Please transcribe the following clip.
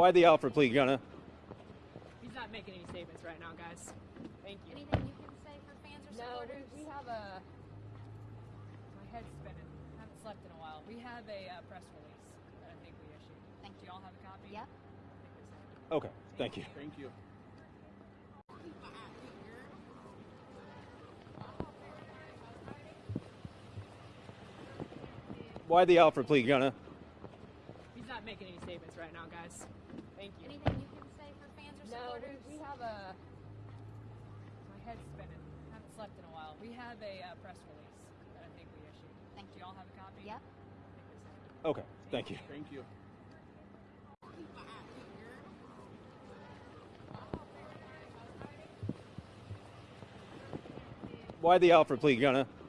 Why the Alford plea, gonna? He's not making any statements right now, guys. Thank you. Anything you can say for fans or No, supporters? we, we have a. My head's spinning. I haven't slept in a while. We have a uh, press release that I think we issued. Thank Do y'all have a copy? Yep. I think it's there. Okay, thank you. Thank you. Why the Alford plea, gonna? He's not making any statements right now, guys. Thank you. Anything you can say for fans or No, supporters? we, we have a. My head's spinning. I haven't slept in a while. We have a uh, press release that I think we issued. Thank Do y'all have a copy? Yep. I think it's there. Okay, thank you. Thank you. Why the Alford plea, gonna?